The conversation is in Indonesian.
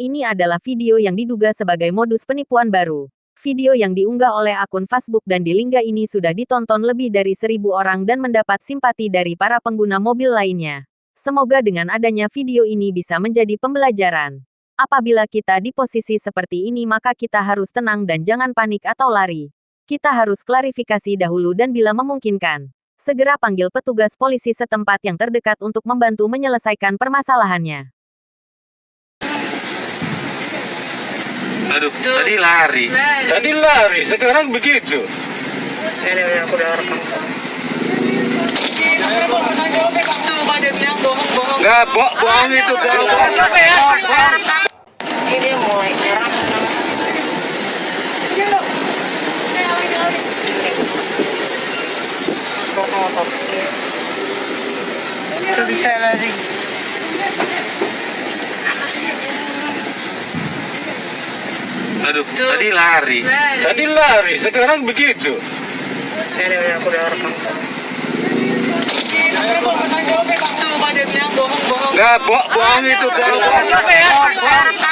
Ini adalah video yang diduga sebagai modus penipuan baru. Video yang diunggah oleh akun Facebook dan di Lingga ini sudah ditonton lebih dari seribu orang dan mendapat simpati dari para pengguna mobil lainnya. Semoga dengan adanya video ini bisa menjadi pembelajaran. Apabila kita di posisi seperti ini maka kita harus tenang dan jangan panik atau lari. Kita harus klarifikasi dahulu dan bila memungkinkan, segera panggil petugas polisi setempat yang terdekat untuk membantu menyelesaikan permasalahannya. Aduh, tadi lari. Tadi lari, sekarang begitu. Ini aku udah rekam. Tuh, dia bilang bohong-bohong. Gak, bohong, bohong itu gak bohong. Ini dia mulai nyerang. Itu bisa lari. Aduh, tadi lari. Tadi lari, sekarang begitu. Ini aku udah rekam. Tuh, dia bilang bohong-bohong. Gak, bohong, bohong itu gak bohong.